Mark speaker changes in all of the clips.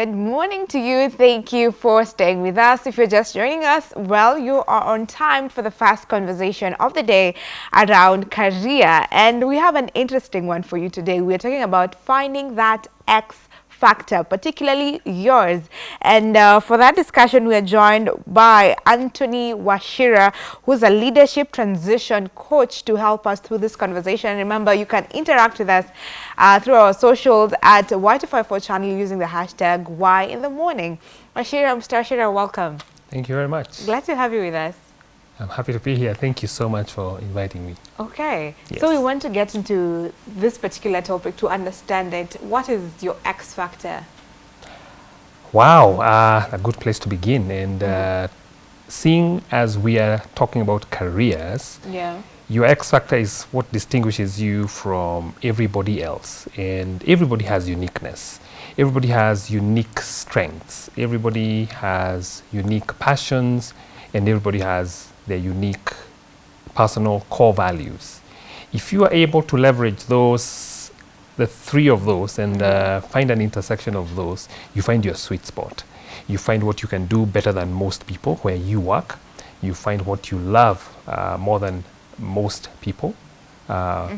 Speaker 1: Good morning to you. Thank you for staying with us. If you're just joining us, well, you are on time for the first conversation of the day around career. And we have an interesting one for you today. We're talking about finding that X factor, particularly yours. And uh, for that discussion, we are joined by Anthony Wachira, who's a leadership transition coach to help us through this conversation. Remember, you can interact with us uh, through our socials at Y254 channel using the hashtag Y in the morning. Wachira, Mr. Wachira, welcome.
Speaker 2: Thank you very much.
Speaker 1: Glad to have you with us.
Speaker 2: I'm happy to be here. Thank you so much for inviting me.
Speaker 1: Okay.
Speaker 2: Yes.
Speaker 1: So we want to get into this particular topic to understand it. What is your X factor?
Speaker 2: Wow, uh, a good place to begin. And uh, seeing as we are talking about careers,
Speaker 1: Yeah.
Speaker 2: your X factor is what distinguishes you from everybody else. And everybody has uniqueness. Everybody has unique strengths. Everybody has unique passions. And everybody has their unique personal core values. If you are able to leverage those, the three of those, and uh, find an intersection of those, you find your sweet spot. You find what you can do better than most people where you work. You find what you love uh, more than most people. Uh,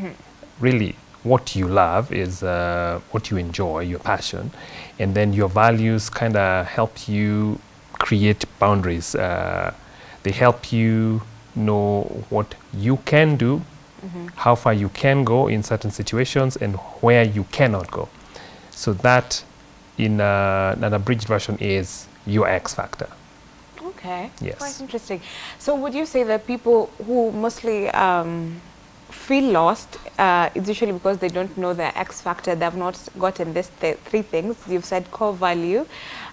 Speaker 2: Really, what you love is uh, what you enjoy, your passion, and then your values kind of help you create boundaries. Uh, they help you know what you can do, how far you can go in certain situations, and where you cannot go. So that, in uh, an abridged version, is your X factor.
Speaker 1: Okay.
Speaker 2: Yes.
Speaker 1: Quite interesting. So would you say that people who mostly um, feel lost uh, is usually because they don't know their X factor. They've not gotten this th three things. You've said core value,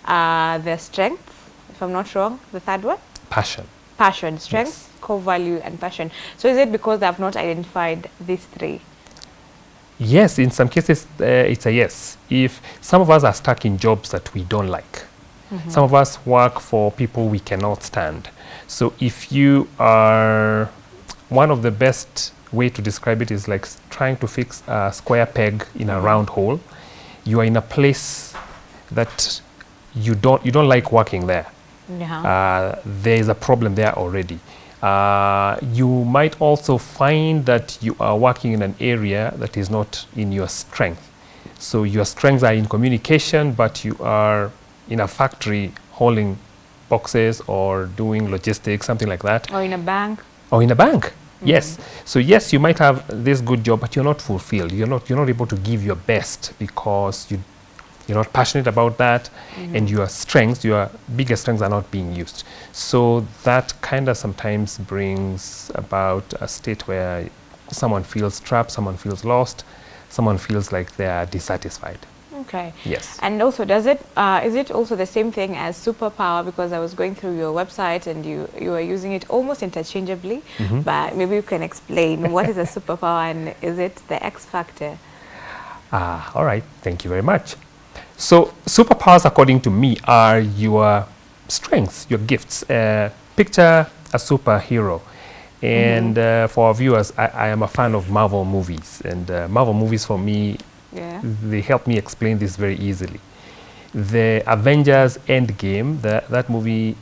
Speaker 1: uh, their strength, if I'm not wrong. The third one?
Speaker 2: Passion.
Speaker 1: Passion. Strength, core value, and passion. So is it because they have not identified these three?
Speaker 2: Yes, in some cases, uh, it's a yes. If some of us are stuck in jobs that we don't like, some of us work for people we cannot stand. So if you are, one of the best way to describe it is like trying to fix a square peg in a round hole. You are in a place that you don't, you don't like working there.
Speaker 1: Yeah.
Speaker 2: uh, there is a problem there already. Uh, you might also find that you are working in an area that is not in your strength. So your strengths are in communication, but you are in a factory hauling boxes or doing logistics, something like that,
Speaker 1: or in a bank?
Speaker 2: or in a bank. Yes. So yes, you might have this good job, but you're not fulfilled. You're not. You're not able to give your best because you you're not passionate about that and your strengths your biggest strengths are not being used so that kind of sometimes brings about a state where someone feels trapped someone feels lost someone feels like they are dissatisfied
Speaker 1: Okay.
Speaker 2: yes
Speaker 1: And also, does it uh, is it also the same thing as superpower? Because I was going through your website and you you are using it almost interchangeably. But maybe you can explain what is a superpower and is it the X factor?
Speaker 2: Ah, all right. Thank you very much. So, superpowers, according to me, are your strengths, your gifts. Uh, picture a superhero. And uh, for our viewers, I, I am a fan of Marvel movies. And uh, Marvel movies, for me,
Speaker 1: Yeah.
Speaker 2: they help me explain this very easily. The Avengers Endgame, the, that movie,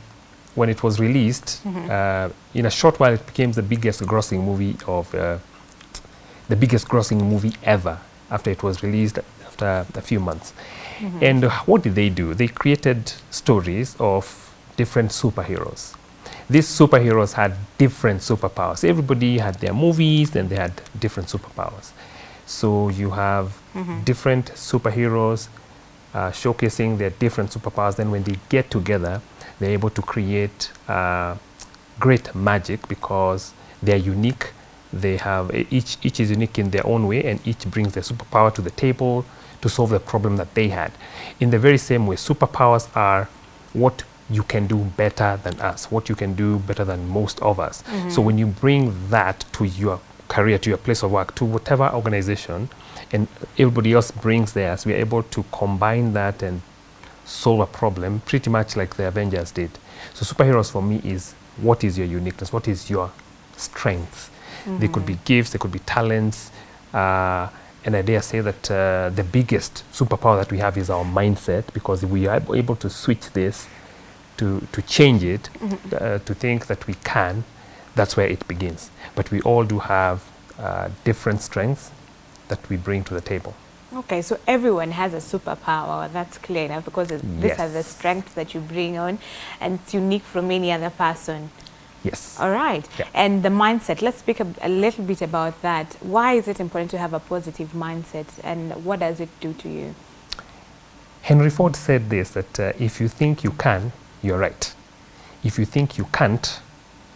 Speaker 2: when it was released, uh, in a short while, it became the biggest grossing movie of uh, the biggest grossing movie ever after it was released after a few months. And uh, what did they do? They created stories of different superheroes. These superheroes had different superpowers. Everybody had their movies and they had different superpowers. So you have different superheroes uh, showcasing their different superpowers. Then when they get together, they're able to create uh, great magic because they're unique. They have each each is unique in their own way, and each brings their superpower to the table to solve the problem that they had. In the very same way, superpowers are what you can do better than us, what you can do better than most of us. So when you bring that to your career, to your place of work, to whatever organization, and everybody else brings theirs, we are able to combine that and solve a problem pretty much like the Avengers did. So superheroes for me is what is your uniqueness, what is your strength. They could be gifts, they could be talents, uh, and I dare say that uh, the biggest superpower that we have is our mindset because if we are able to switch this, to, to change it, mm -hmm. uh, to think that we can, that's where it begins. But we all do have uh, different strengths that we bring to the table.
Speaker 1: Okay, so everyone has a superpower. That's clear enough because yes. these are the strengths that you bring on and it's unique from any other person.
Speaker 2: Yes.
Speaker 1: All right. Yeah. And the mindset, let's speak a, a, little bit about that. Why is it important to have a positive mindset and what does it do to you?
Speaker 2: Henry Ford said this, that uh, if you think you can, you're right. If you think you can't,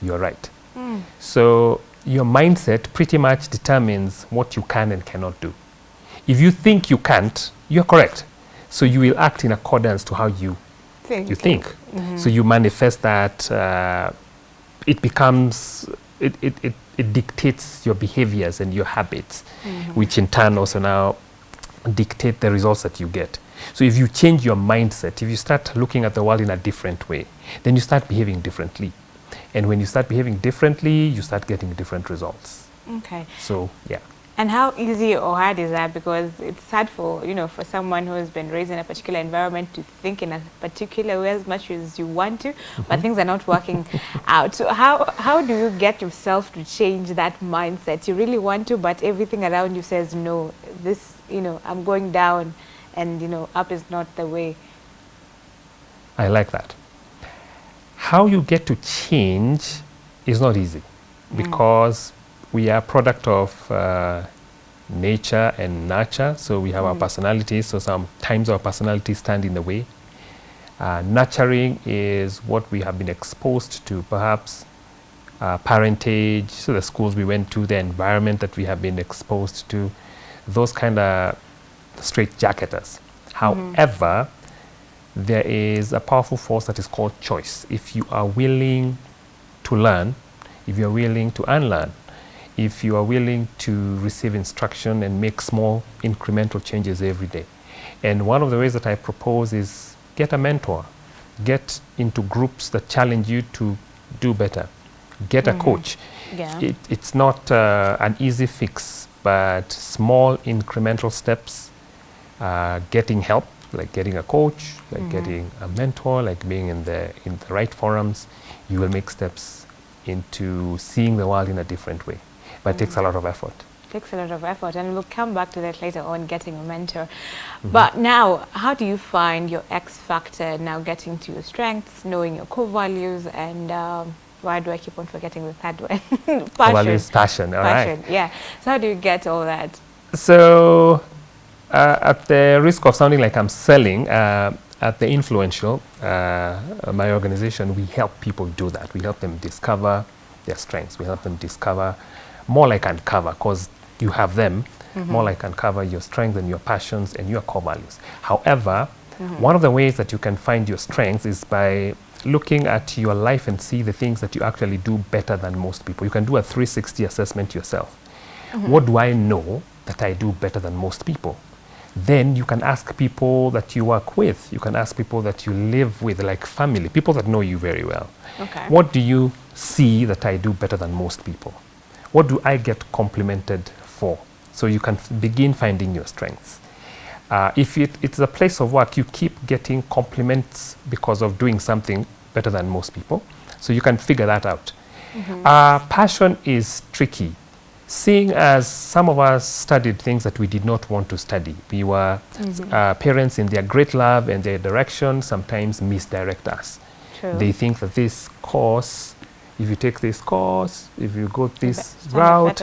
Speaker 2: you're right. Mm. So your mindset pretty much determines what you can and cannot do. If you think you can't, you're correct. So you will act in accordance to how you think. You think. Mm -hmm. So you manifest that uh, it becomes, it, it, it, it, dictates your behaviors and your habits, mm -hmm. which in turn also now dictate the results that you get. So if you change your mindset, if you start looking at the world in a different way, then you start behaving differently. And when you start behaving differently, you start getting different results.
Speaker 1: Okay.
Speaker 2: So, yeah.
Speaker 1: And how easy or hard is that? Because it's hard for, you know, for someone who has been raised in a particular environment to think in a particular way as much as you want to, mm -hmm. but mm-hmm. things are not working out. So how, how do you get yourself to change that mindset? You really want to, but everything around you says, no, this, you know, I'm going down and, you know, up is not the way.
Speaker 2: I like that. How you get to change is not easy mm. We are a product of uh, nature and nurture. So we have mm. our personalities. So sometimes our personalities stand in the way. Uh, nurturing is what we have been exposed to, perhaps uh, parentage, so the schools we went to, the environment that we have been exposed to, those kind of straight jacketers. Mm-hmm. However, mm. there is a powerful force that is called choice. If you are willing to learn, if you are willing to unlearn, if you are willing to receive instruction and make small incremental changes every day. And one of the ways that I propose is get a mentor, get into groups that challenge you to do better, get mm -hmm. a mm-hmm. coach. Yeah. It, it's not uh, an easy fix, but small incremental steps, uh, getting help, like getting a coach, like mm -hmm. getting a mentor, like being in the, in the right forums, you will make steps into seeing the world in a different way but it takes a lot of effort.
Speaker 1: Takes a lot of effort, and we'll come back to that later on, getting a mentor. Mm -hmm. But now, how do you find your X factor now getting to your strengths, knowing your core values, and um, why do I keep on forgetting the third one?
Speaker 2: passion. Values, passion, all passion, right.
Speaker 1: yeah. So how do you get all that?
Speaker 2: So, uh, at the risk of sounding like I'm selling, uh, at the influential, uh, my organization, we help people do that. We help them discover their strengths. We help them discover more like uncover because you have them, mm -hmm. more like uncover your strengths and your passions and your core values. However, mm -hmm. one of the ways that you can find your strengths is by looking at your life and see the things that you actually do better than most people. You can do a 360 assessment yourself. Mm -hmm. What do I know that I do better than most people? Then you can ask people that you work with. You can ask people that you live with, like family, people that know you very well.
Speaker 1: Okay.
Speaker 2: What do you see that I do better than most people? What do I get complimented for? So you can begin finding your strengths. Uh, if it, it's a place of work, you keep getting compliments because of doing something better than most people. So you can figure that out. Mm -hmm. uh, passion is tricky. Seeing as some of us studied things that we did not want to study. We were mm -hmm. uh, parents in their great love and their direction sometimes misdirect us. True. They think that this course if you take this course, if you go this route,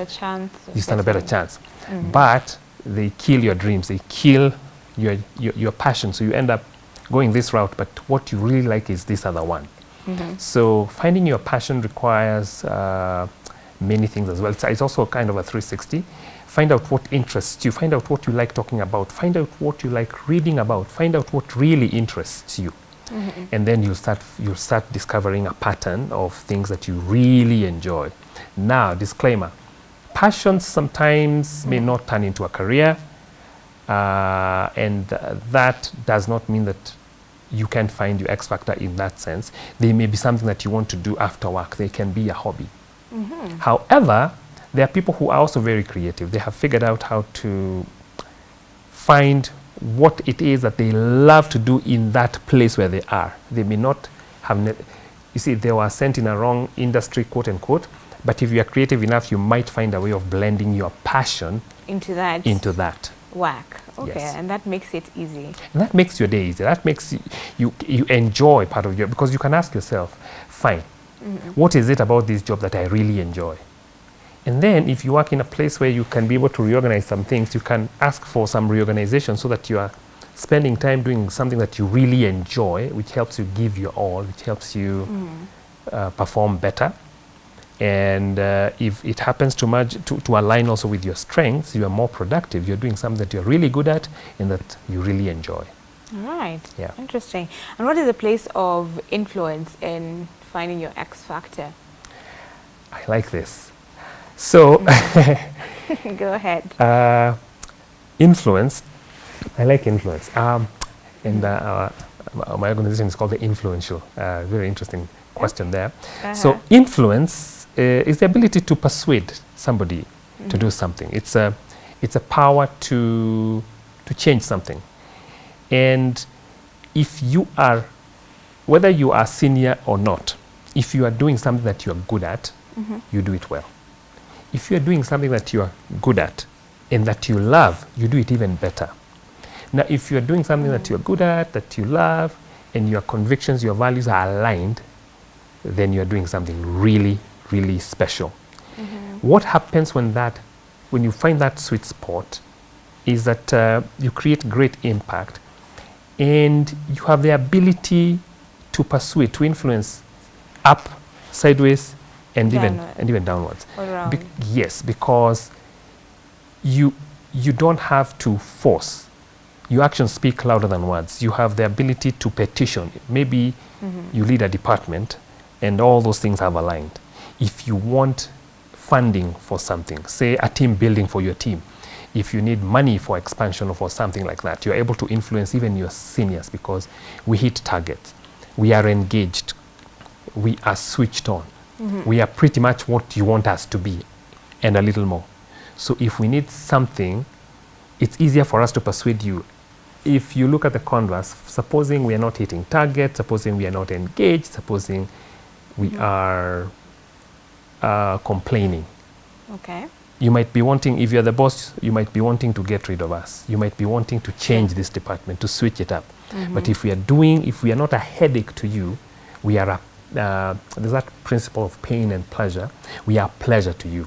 Speaker 1: you
Speaker 2: stand a better chance. Mm. But they kill your dreams, they kill your, your, your, passion. So you end up going this route, but what you really like is this other one. Mm -hmm. So finding your passion requires uh, many things as well. It's, it's also kind of a 360. Find out what interests you, find out what you like talking about, find out what you like reading about, find out what really interests you. Mm -hmm. And then you'll start, you'll start discovering a pattern of things that you really enjoy. Now, disclaimer, passions sometimes mm -hmm. may not turn into a career. Uh, and uh, that does not mean that you can find your X factor in that sense. They may be something that you want to do after work. They can be a hobby. Mm -hmm. However, There are people who are also very creative. They have figured out how to find what it is that they love to do in that place where they are. They may not have, you see, they were sent in a wrong industry, quote unquote, but if you are creative enough, you might find a way of blending your passion
Speaker 1: Into that
Speaker 2: into that.
Speaker 1: work. Okay,
Speaker 2: Yes.
Speaker 1: and that makes it easy.
Speaker 2: And that makes your day easier. That makes you, you, you enjoy part of your, because you can ask yourself, fine, mm-hmm. what is it about this job that I really enjoy? And then if you work in a place where you can be able to reorganize some things, you can ask for some reorganization so that you are spending time doing something that you really enjoy, which helps you give your all, which helps you uh, perform better. And uh, if it happens to, merge, to, to align also with your strengths, you are more productive. You're doing something that you're really good at and that you really enjoy.
Speaker 1: All right.
Speaker 2: Yeah.
Speaker 1: Interesting. And what is the place of influence in finding your X factor?
Speaker 2: I like this. So,
Speaker 1: Go ahead.
Speaker 2: uh, influence, I like influence. Um, and uh, uh, my organization is called the Influential. Uh, very interesting question there. So,
Speaker 1: Uh-huh.
Speaker 2: influence uh, is the ability to persuade somebody to do something. It's a, it's a power to, to change something. And if you are, whether you are senior or not, if you are doing something that you are good at, you do it well. If you are doing something that you are good at and that you love, you do it even better. Now, if you are doing something that you are good at, that you love, and your convictions, your values are aligned, then you are doing something really, really special. What happens when that, when you find that sweet spot, is that uh, you create great impact, and you have the ability to pursue it, to influence up, sideways, and even and even downwards. Bec- yes, because you you don't have to force. Your actions speak louder than words. You have the ability to petition. Maybe you lead a department, and all those things have aligned. If you want funding for something, say a team building for your team, if you need money for expansion or for something like that, you're able to influence even your seniors because we hit targets. We are engaged. We are switched on. Mm-hmm. We are pretty much what you want us to be and a little more. So if we need something, it's easier for us to persuade you. If you look at the converse, supposing we are not hitting target, supposing we are not engaged, supposing we mm-hmm. are uh, complaining,
Speaker 1: Okay.
Speaker 2: you might be wanting, if you're the boss, you might be wanting to get rid of us. You might be wanting to change this department, to switch it up. Mm-hmm. But if we are doing, if we are not a headache to you, we are a, uh, there's that principle of pain and pleasure. We are pleasure to you.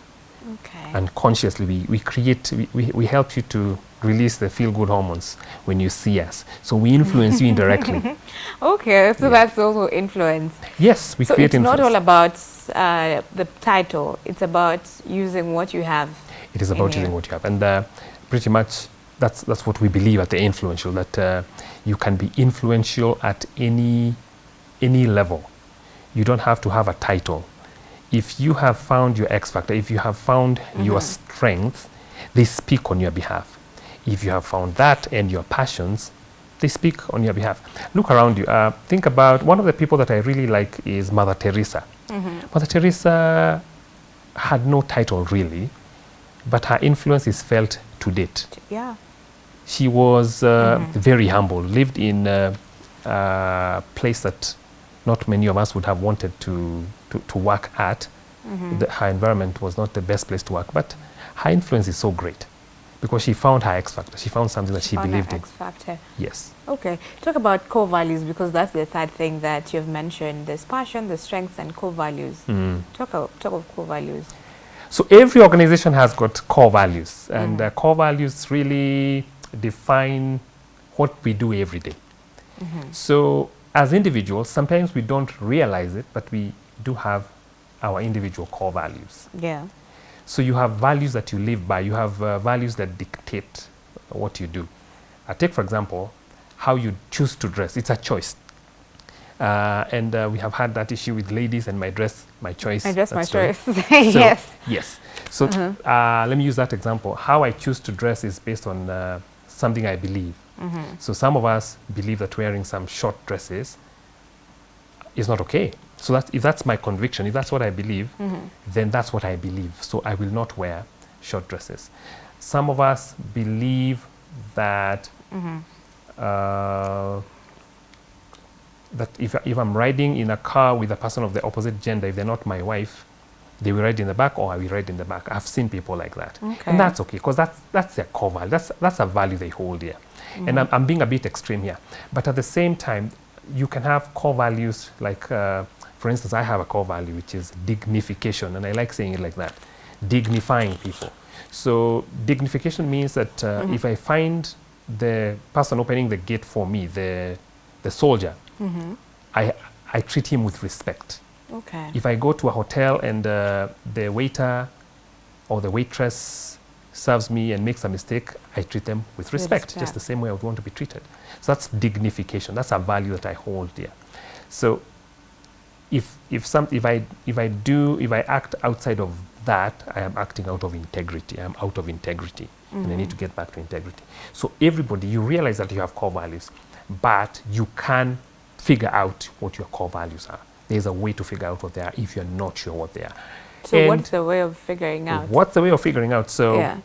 Speaker 1: Okay.
Speaker 2: And consciously, we, we create, we, we, we help you to release the feel good hormones when you see us. So we influence you indirectly.
Speaker 1: okay, so that's also influence.
Speaker 2: Yes, we
Speaker 1: so
Speaker 2: create
Speaker 1: it's not all about uh, the title. It's about using what you have.
Speaker 2: It is about using
Speaker 1: you.
Speaker 2: what you have. And uh, pretty much that's, that's what we believe at the influential, that uh, you can be influential at any, any level. You don't have to have a title. If you have found your X factor, if you have found your strengths, they speak on your behalf. If you have found that and your passions, they speak on your behalf. Look around you. Uh, think about one of the people that I really like is Mother Teresa. Mother Teresa had no title really, but her influence is felt to date.
Speaker 1: Yeah.
Speaker 2: She was uh, very humble, lived in uh, a place that not many of us would have wanted to, to, to work at. Mm-hmm. The, her environment was not the best place to work, but her influence is so great because she found her X factor. She found something that she
Speaker 1: that
Speaker 2: believed in.
Speaker 1: X factor.
Speaker 2: Yes.
Speaker 1: Okay, talk about core values because that's the third thing that you've mentioned. There's passion, the strengths, and core values. Hmm. Talk, of, talk of core values.
Speaker 2: So every organization has got core values, and uh, core values really define what we do every day. Mm-hmm. So as individuals, sometimes we don't realize it, but we do have our individual core values.
Speaker 1: Yeah.
Speaker 2: So you have values that you live by. You have uh, values that dictate what you do. Uh, take, for example, how you choose to dress. It's a choice. Uh, and uh, we have had that issue with ladies and my dress, my choice.
Speaker 1: I dress my
Speaker 2: story.
Speaker 1: choice.
Speaker 2: So-
Speaker 1: yes.
Speaker 2: Yes. So uh, let me use that example. How I choose to dress is based on uh, something I believe. So some of us believe that wearing some short dresses is not okay. So that if that's my conviction, if that's what I believe, then that's what I believe. So I will not wear short dresses. Some of us believe that uh, that if, if I'm riding in a car with a person of the opposite gender, if they're not my wife, they will ride in the back or I will ride in the back. I've seen people like that.
Speaker 1: Okay.
Speaker 2: And that's okay because that's, that's their core value. That's, that's a value they hold here. And I'm, I'm being a bit extreme here. But at the same time, you can have core values like, uh, for instance, I have a core value which is dignification. And I like saying it like that dignifying people. So, dignification means that uh, if I find the person opening the gate for me, the, the soldier, I, I treat him with respect.
Speaker 1: Okay.
Speaker 2: If I go to a hotel and uh, the waiter or the waitress serves me and makes a mistake, I treat them with respect, just the same way I would want to be treated. So that's dignification. That's a value that I hold dear. So if if some if I if I do if I act outside of that, I am acting out of integrity. I am out of integrity, and I need to get back to integrity. So everybody, you realize that you have core values, but you can figure out what your core values are. There's a way to figure out what they are if you're not sure what they are.
Speaker 1: So
Speaker 2: And
Speaker 1: what's the way of figuring out?
Speaker 2: What's the way of figuring out? So,
Speaker 1: Yeah.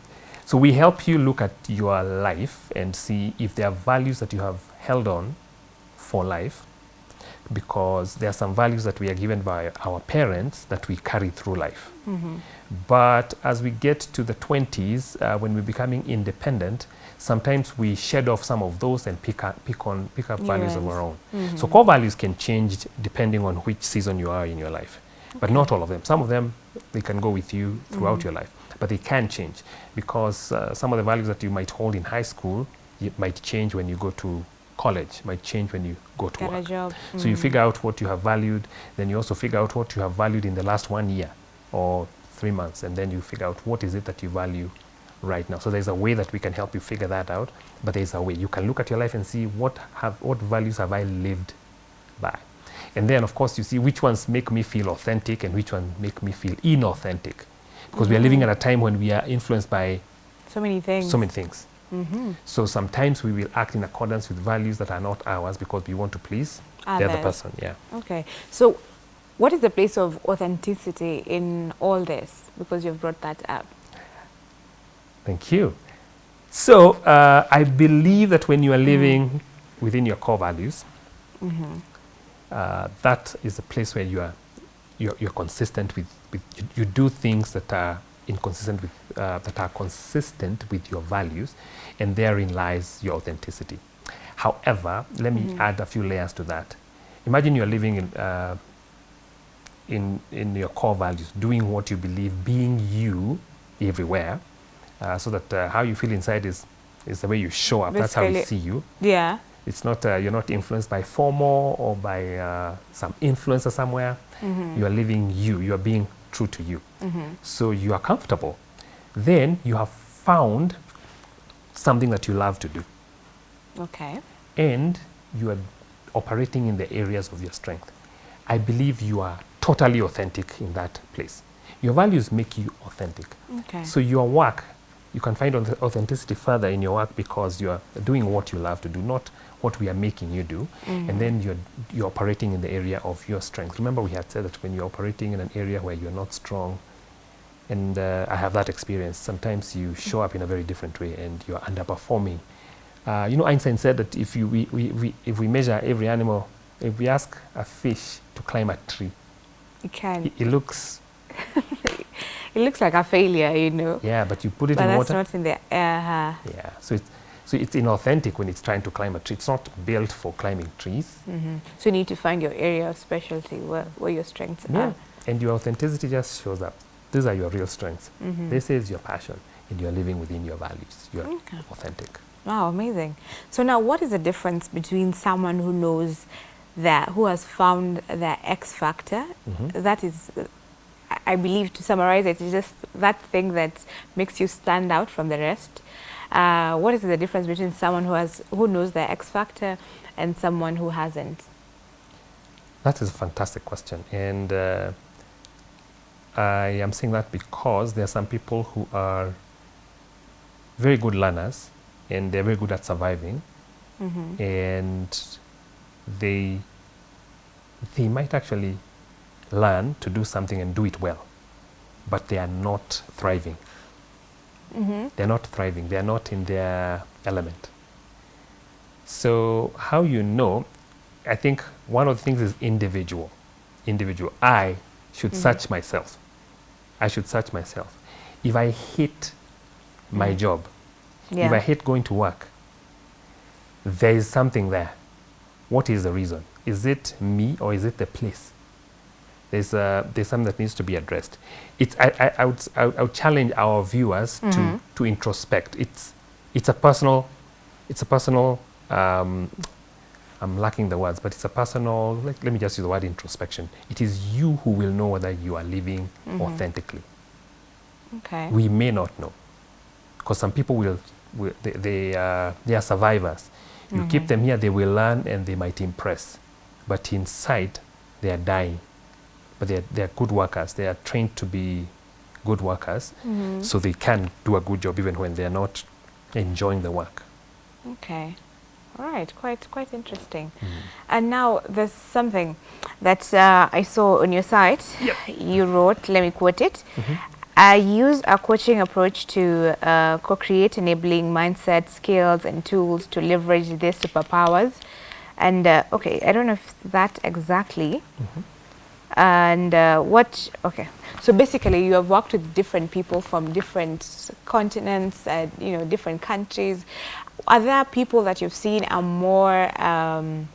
Speaker 2: so we help you look at your life and see if there are values that you have held on for life, because there are some values that we are given by our parents that we carry through life. But as we get to the 20s, uh, when we're becoming independent, sometimes we shed off some of those and pick up, pick on, pick up values of our own. So core values can change depending on which season you are in your life, but not all of them. Some of them they can go with you throughout your life, but they can change because uh, some of the values that you might hold in high school it might change when you go to college, might change when you go to
Speaker 1: Get
Speaker 2: work. So you mm. figure out what you have valued, then you also figure out what you have valued in the last one year or three months, and then you figure out what is it that you value right now. So there's a way that we can help you figure that out, but there's a way you can look at your life and see what have what values have I lived by, and then of course you see which ones make me feel authentic and which ones make me feel inauthentic, because we are living mm. at a time when we are influenced by
Speaker 1: So many things.
Speaker 2: so many things. So sometimes we will act in accordance with values that are not ours because we want to please the other person. Yeah.
Speaker 1: Okay. So what is the place of authenticity in all this? Because you've brought that up.
Speaker 2: Thank you. So uh, I believe that when you are living within your core values, uh, that is a place where you are you're, you're consistent with, with you, you do things that are inconsistent with uh, that are consistent with your values, and therein lies your authenticity. However, let me add a few layers to that. Imagine you're living in uh, in in your core values, doing what you believe, being you everywhere, uh, so that uh, how you feel inside is is the way you show up. That's how we see you.
Speaker 1: Yeah.
Speaker 2: It's not uh, you're not influenced by FOMO or by uh, some influencer somewhere. You are living you. You are being true to you. So you are comfortable. Then you have found something that you love to do,
Speaker 1: Okay.
Speaker 2: and you are operating in the areas of your strength. I believe you are totally authentic in that place. Your values make you authentic.
Speaker 1: Okay.
Speaker 2: So your work, you can find authenticity further in your work because you are doing what you love to do, not what we are making you do. And then you're, you're operating in the area of your strength. Remember we had said that when you're operating in an area where you're not strong, and uh, I have that experience, sometimes you show up in a very different way and you're underperforming. Uh, you know, Einstein said that if, you, we, we, we, if we measure every animal, if we ask a fish to climb a tree,
Speaker 1: it can.
Speaker 2: it, it looks,
Speaker 1: It looks like a failure, you know.
Speaker 2: yeah, but you put it
Speaker 1: but
Speaker 2: in
Speaker 1: that's
Speaker 2: water.
Speaker 1: not in the uh, uh-huh.
Speaker 2: Yeah, so it's, so it's inauthentic when it's trying to climb a tree. It's not built for climbing trees. Mm-hmm.
Speaker 1: So you need to find your area of specialty where, where your strengths
Speaker 2: Yeah.
Speaker 1: are.
Speaker 2: And your authenticity just shows up. These are your real strengths. Mm-hmm. This is your passion, and you're living within your values. You're
Speaker 1: Okay.
Speaker 2: authentic.
Speaker 1: Wow, amazing. So now what is the difference between someone who knows that, who has found their X factor? Mm-hmm. That is, I- believe to summarize it, is just that thing that makes you stand out from the rest. Uh, what is the difference between someone who has, who knows their X factor and someone who hasn't?
Speaker 2: That is a fantastic question. And uh, I am saying that because there are some people who are very good learners and they're very good at surviving and they they might actually learn to do something and do it well, but they are not thriving. Mm-hmm. They're not thriving. They're not in their element. So how you know, I think one of the things is individual. Individual. I should mm-hmm. search myself. I should search myself. If I hate my mm-hmm. job, if I hate going to work, there is something there. What is the reason? Is it me or is it the place? There's, uh, there's something that needs to be addressed. It's, I, I, I, would, I, I would challenge our viewers to, to introspect. It's, it's a personal, it's a personal, um, I'm lacking the words, but it's a personal, let, let me just use the word introspection. It is you who will know whether you are living authentically.
Speaker 1: Okay.
Speaker 2: We may not know because some people will, will they, they, uh, they are survivors. You keep them here, they will learn and they might impress. But inside, they are dying. But they are, they are good workers. They are trained to be good workers, so they can do a good job even when they are not enjoying the work.
Speaker 1: Okay. All right. Quite quite interesting. And now there's something that uh, I saw on your site. You wrote. Let me quote it. I use a coaching approach to uh, co-create enabling mindset, skills, and tools to leverage their superpowers. And uh, okay, I don't know if that exactly. And uh, what? Okay, so basically, you have worked with different people from different continents and you know different countries. Are there people that you've seen are more? Um,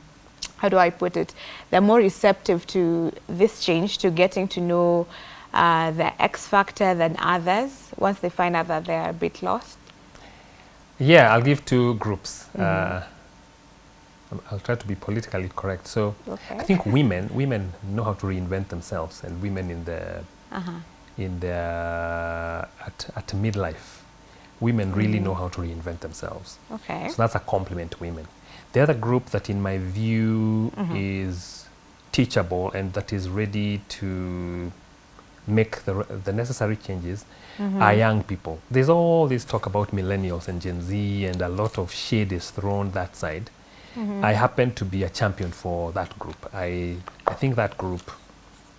Speaker 1: how do I put it? They're more receptive to this change, to getting to know uh, the X factor than others. Once they find out that they're a bit lost.
Speaker 2: Yeah, I'll give two groups. Uh, I'll- try to be politically correct. So
Speaker 1: Okay.
Speaker 2: I think women women know how to reinvent themselves, and women in the
Speaker 1: Uh-huh.
Speaker 2: in the uh, at at midlife, women really mm-hmm. know how to reinvent themselves.
Speaker 1: Okay.
Speaker 2: So that's a compliment to women. The other group that, in my view, mm-hmm. is teachable and that is ready to make the, the necessary changes mm-hmm. are young people. There's all this talk about millennials and Gen Z, and a lot of shade is thrown that side. I happen to be a champion for that group. I, I think that group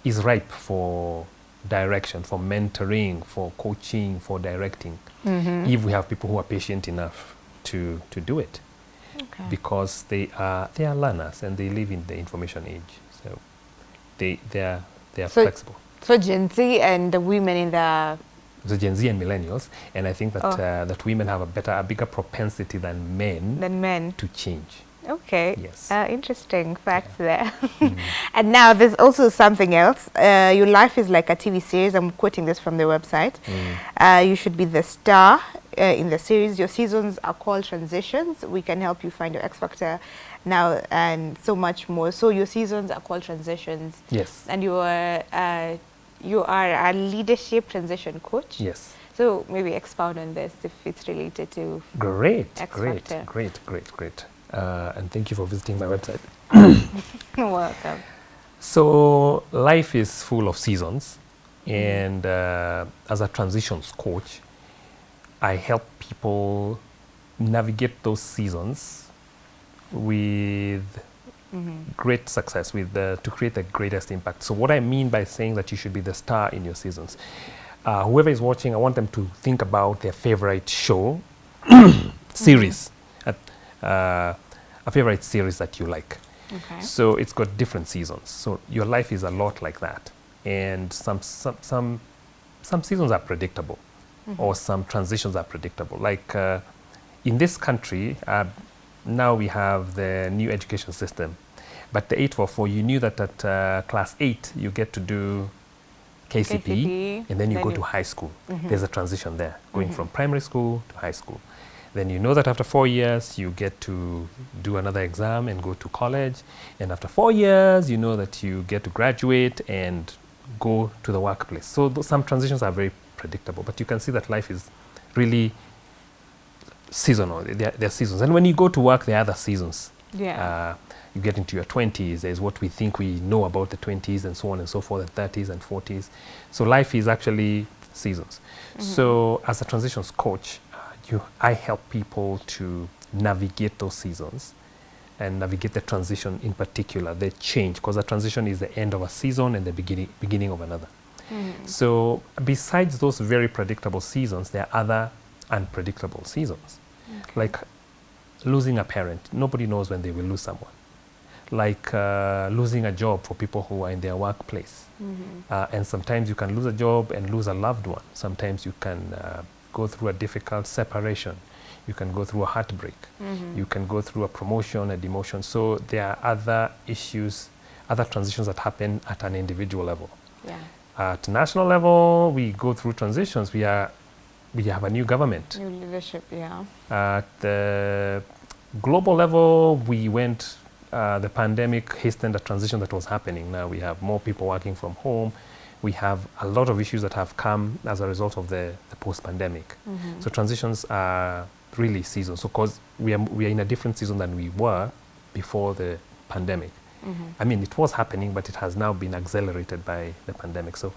Speaker 2: is ripe for direction, for mentoring, for coaching, for directing, if we have people who are patient enough to, to do it
Speaker 1: Okay.
Speaker 2: because they are they are learners and they live in the information age. So they they are they are
Speaker 1: So-
Speaker 2: flexible.
Speaker 1: So Gen Z and the women in the
Speaker 2: So Gen Z and millennials, and I think that
Speaker 1: Oh.
Speaker 2: uh, that women have a better a bigger propensity than men
Speaker 1: than men.
Speaker 2: to change.
Speaker 1: Okay.
Speaker 2: Yes.
Speaker 1: Uh, interesting facts there. and now there's also something else. Uh, your life is like a TV series. I'm quoting this from the website. Uh, you should be the star uh, in the series. Your seasons are called transitions. We can help you find your X factor now and so much more. So your seasons are called transitions,
Speaker 2: Yes.
Speaker 1: and you are uh, you are a leadership transition coach.
Speaker 2: Yes.
Speaker 1: So maybe expound on this if it's related to.
Speaker 2: Great.
Speaker 1: X
Speaker 2: great.
Speaker 1: factor.
Speaker 2: Great. Great. Great. Uh, and thank you for visiting my website.
Speaker 1: Welcome.
Speaker 2: So life is full of seasons, and uh, as a transitions coach, I help people navigate those seasons with great success, with to create the greatest impact. So what I mean by saying that you should be the star in your seasons, uh, whoever is watching, I want them to think about their favorite show, series, at, uh, a favorite series that you like.
Speaker 1: Okay.
Speaker 2: So it's got different seasons. So your life is a lot like that, and some some some, some seasons are predictable, or some transitions are predictable. Like uh, in this country, uh, now we have the new education system, but the 844, you knew that at uh, class eight you get to do KCP,
Speaker 1: KCPE,
Speaker 2: and then you
Speaker 1: then
Speaker 2: go
Speaker 1: you-
Speaker 2: to high school. There's a transition there, going from primary school to high school. Then you know that after four years, you get to do another exam and go to college. And after four years, you know that you get to graduate and go to the workplace. So th- some transitions are very predictable, but you can see that life is really seasonal. There, there are seasons. And when you go to work, there are other seasons.
Speaker 1: Yeah.
Speaker 2: Uh, you get into your 20s, there's what we think we know about the 20s and so on and so forth, and 30s and 40s. So life is actually seasons. So as a transitions coach, you, I help people to navigate those seasons and navigate the transition in particular, the change, because the transition is the end of a season and the beginning, beginning of another. So besides those very predictable seasons, there are other unpredictable seasons. Like losing a parent. Nobody knows when they will lose someone. Like uh, losing a job for people who are in their workplace. Uh, and sometimes you can lose a job and lose a loved one. Sometimes you can uh, go through a difficult separation. You can go through a heartbreak. You can go through a promotion, a demotion. So there are other issues, other transitions that happen at an individual level.
Speaker 1: Yeah.
Speaker 2: At national level, we go through transitions. We are, we have a new government.
Speaker 1: New leadership, yeah.
Speaker 2: At the global level, we went, uh, the pandemic hastened a transition that was happening. Now we have more people working from home. We have a lot of issues that have come as a result of the, the post-pandemic. Mm-hmm. So transitions are really seasons. So because we are, we are in a different season than we were before the pandemic. Mm-hmm. I mean, it was happening, but it has now been accelerated by the pandemic. So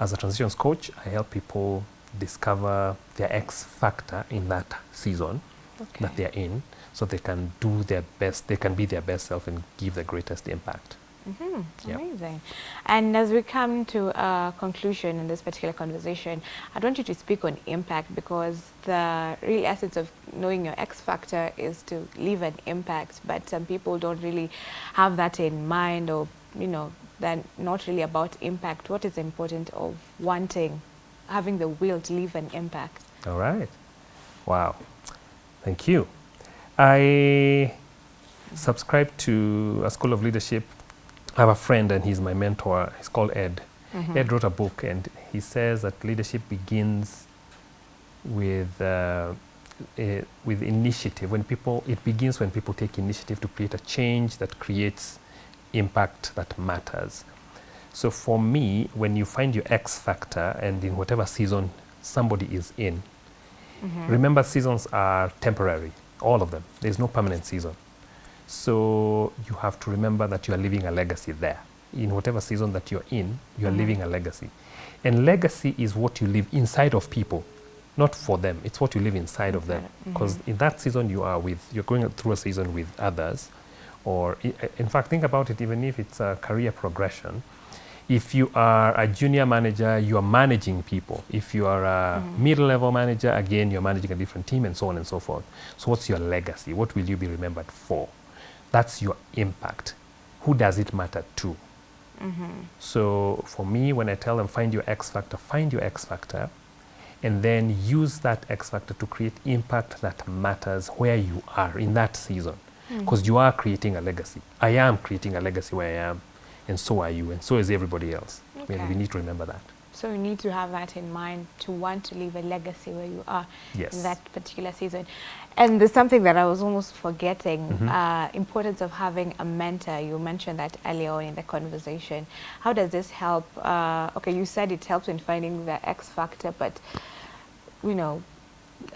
Speaker 2: as a transitions coach, I help people discover their X factor in that season
Speaker 1: Okay.
Speaker 2: that they're in so they can do their best, they can be their best self and give the greatest impact.
Speaker 1: Mhm,
Speaker 2: Yeah.
Speaker 1: Amazing. And as we come to a conclusion in this particular conversation, I'd want you to speak on impact because the real essence of knowing your X factor is to leave an impact. But some people don't really have that in mind, or you know, they're not really about impact. What is important of wanting, having the will to leave an impact?
Speaker 2: All right. Wow. Thank you. I subscribe to a school of leadership. I have a friend and he's my mentor. He's called Ed. Ed wrote a book and he says that leadership begins with uh, eh, with initiative. When people, it begins when people take initiative to create a change that creates impact that matters. So for me, when you find your X factor and in whatever season somebody is in, remember seasons are temporary, all of them. There's no permanent season. So you have to remember that you are leaving a legacy there. In whatever season that you're in, you are mm-hmm. leaving a legacy. And legacy is what you leave inside of people, not for them. It's what you live inside of them. Because mm-hmm. in that season you are with, you're going through a season with others. Or i- in fact, think about it, even if it's a career progression, if you are a junior manager, you are managing people. If you are a mm-hmm. middle level manager, again, you're managing a different team and so on and so forth. So, what's your legacy? What will you be remembered for? That's your impact. Who does it matter to? So, for me, when I tell them find your X factor, find your X factor, and then use that X factor to create impact that matters where you are in that season. Hmm. Because you are creating a legacy. I am creating a legacy where I am, and so are you, and so is everybody else.
Speaker 1: Okay.
Speaker 2: And we need to remember that.
Speaker 1: So you need to have that in mind to want to leave a legacy where you are
Speaker 2: Yes.
Speaker 1: in that particular season. And there's something that I was almost forgetting,
Speaker 2: Mm-hmm.
Speaker 1: uh, importance of having a mentor. You mentioned that earlier on in the conversation. How does this help? Uh, okay, you said it helps in finding the X factor, but you know,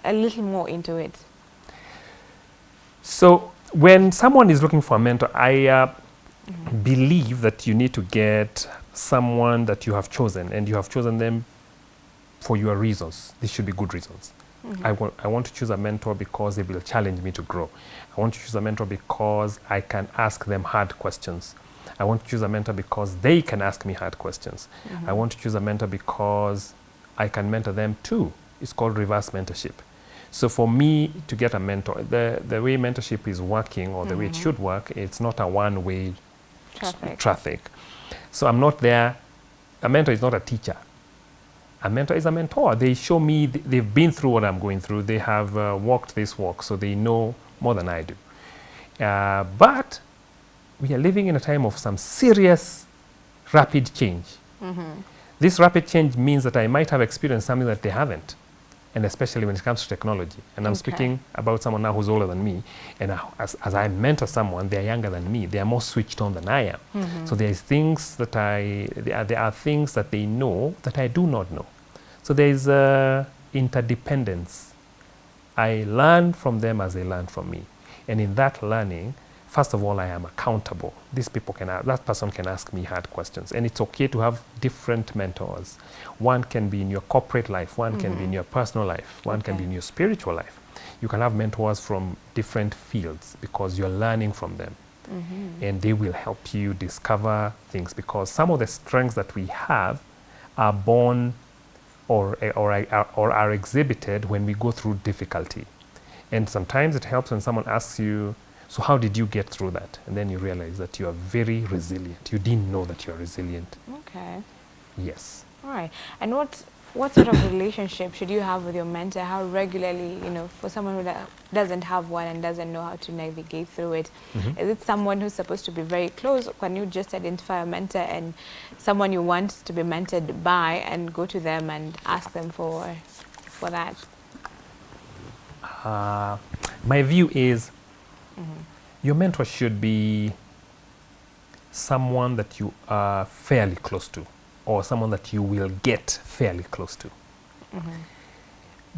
Speaker 1: a little more into it.
Speaker 2: So when someone is looking for a mentor, I uh, believe that you need to get someone that you have chosen, and you have chosen them for your reasons. These should be good reasons. Mm-hmm. I, want, I want to choose a mentor because they will challenge me to grow. I want to choose a mentor because I can ask them hard questions. I want to choose a mentor because they can ask me hard questions. Mm-hmm. I want to choose a mentor because I can mentor them too. It's called reverse mentorship. So for me to get a mentor, the, the way mentorship is working or the way it mm-hmm. should work, it's not a one-way
Speaker 1: Traffic.
Speaker 2: traffic. So I'm not there. A mentor is not a teacher. A mentor is a mentor. They show me, th- they've been through what I'm going through. They have uh, walked this walk, so they know more than I do. Uh, but we are living in a time of some serious, rapid change. This rapid change means that I might have experienced something that they haven't, and especially when it comes to technology. And I'm
Speaker 1: Okay.
Speaker 2: speaking about someone now who's older than me, and I- as, as I mentor someone, they're younger than me. They are more switched on than I am. So there's things that I, there are, there are things that they know that I do not know. So there is uh, interdependence. I learn from them as they learn from me. And in that learning, first of all, I am accountable. These people can, that person can ask me hard questions. And it's okay to have different mentors. One can be in your corporate life, one can be in mm-hmm. your personal life, one can be in your spiritual life. you can have mentors from different fields because you're learning from them. Mm-hmm. And they will help you discover things because some of the strengths that we have are born or, or, are- or are exhibited when we go through difficulty. And sometimes it helps when someone asks you, So, how did you get through that? And then you realize that you are very resilient. You didn't know that you are resilient.
Speaker 1: Okay.
Speaker 2: Yes.
Speaker 1: All right. And what what sort of relationship should you have with your mentor? How regularly, you know, for someone who doesn't have one and doesn't know how to navigate through it, is it someone who's supposed to be very close? Can you just identify a mentor and someone you want to be mentored by and go to them and ask them for for that?
Speaker 2: Uh, my view is Mm-hmm. your mentor should be someone that you are fairly close to or someone that you will get fairly close to. Mm-hmm.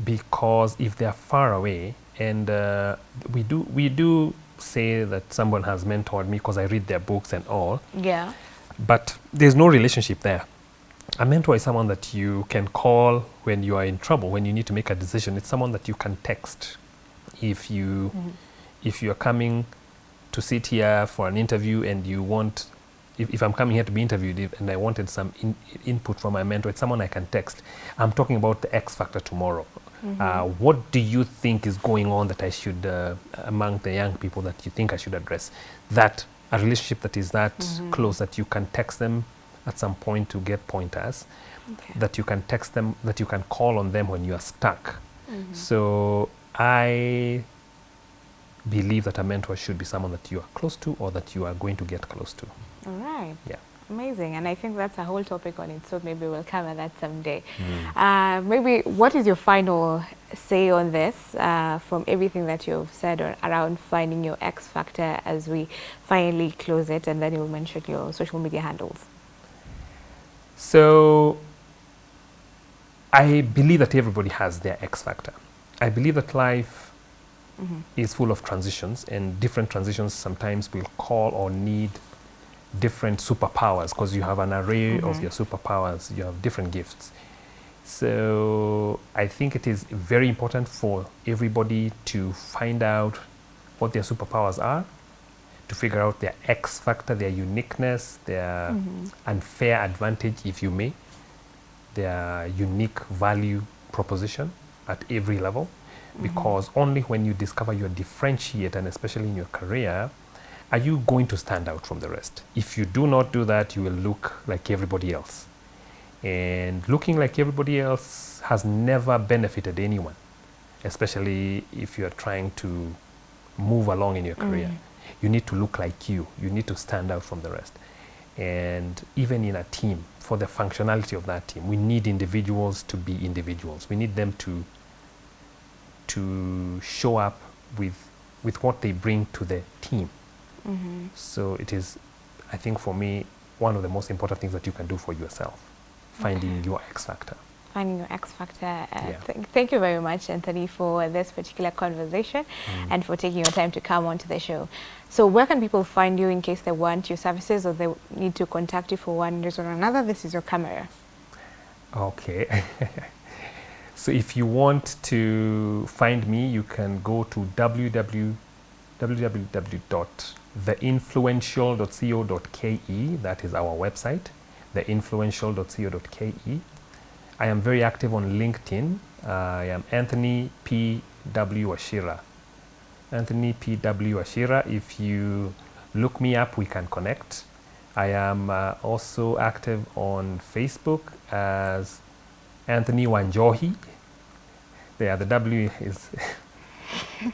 Speaker 2: Because if they are far away, and uh, we do we do say that someone has mentored me because I read their books and all,
Speaker 1: Yeah.
Speaker 2: but there's no relationship there. A mentor is someone that you can call when you are in trouble, when you need to make a decision. It's someone that you can text if you mm-hmm. If you are coming to sit here for an interview and you want if, if I'm coming here to be interviewed if- and I wanted some in, input from my mentor, it's someone I can text. I'm talking about the X factor tomorrow. Uh, what do you think is going on that I should, uh, among the young people that you think I should address? That a relationship that is that close that you can text them at some point to get pointers,
Speaker 1: Okay.
Speaker 2: that you can text them, that you can call on them when you are stuck. So I believe that a mentor should be someone that you are close to or that you are going to get close to.
Speaker 1: All right.
Speaker 2: Yeah.
Speaker 1: Amazing. And I think that's a whole topic on its own. Maybe we'll cover that someday. Uh, maybe what is your final say on this uh, from everything that you've said or around finding your X factor as we finally close it and then you'll mention your social media handles?
Speaker 2: So I believe that everybody has their X factor. I believe that life is full of transitions, and different transitions sometimes will call or need different superpowers because you have an array of mm-hmm. your superpowers, you have different gifts. So I think it is very important for everybody to find out what their superpowers are, to figure out their X factor, their uniqueness, their mm-hmm. unfair advantage, if you may, their unique value proposition at every level. Because only when you discover your differentiate, and especially in your career, are you going to stand out from the rest. If you do not do that, you will look like everybody else. And looking like everybody else has never benefited anyone, especially if you are trying to move along in your career. Mm. You need to look like you, you need to stand out from the rest. And even in a team, for the functionality of that team, we need individuals to be individuals. We need them to to show up with with what they bring to the team. So it is, I think, for me, one of the most important things that you can do for yourself, finding your X factor.
Speaker 1: Finding your X factor. Uh,
Speaker 2: Yeah.
Speaker 1: th- thank you very much, Anthony, for this particular conversation and for taking your time to come onto the show. So, where can people find you in case they want your services or they need to contact you for one reason or another? This is your camera.
Speaker 2: Okay. so if you want to find me, you can go to www www.theinfluential.co.ke. That is our website, theinfluential.co.ke. I am very active on LinkedIn. I am Anthony P. W. Wachira. Anthony P. W. Wachira. If you look me up, we can connect. I am uh, also active on Facebook as Anthony Wanjohi. There, the W is.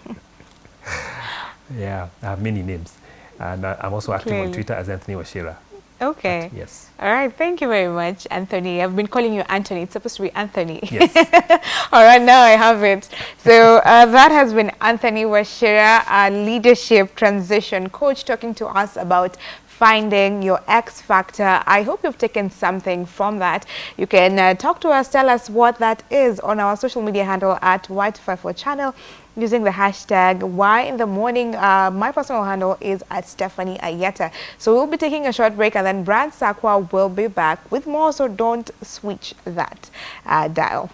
Speaker 2: yeah, I have many names. And uh, I'm also active
Speaker 1: Clearly.
Speaker 2: on Twitter as Anthony Wachira.
Speaker 1: Okay.
Speaker 2: Yes.
Speaker 1: All right. Thank you very much, Anthony. I've been calling you Anthony. It's supposed to be Anthony.
Speaker 2: Yes.
Speaker 1: All right, now I have it. So uh, that has been Anthony Wachira, a leadership transition coach, talking to us about finding your X factor. I hope you've taken something from that. You can uh, talk to us, tell us what that is on our social media handle at Y254 channel using the hashtag why in the morning. Uh, my personal handle is at stephanie ayeta. So we'll be taking a short break and then brand sakwa will be back with more. So don't switch that uh, dial.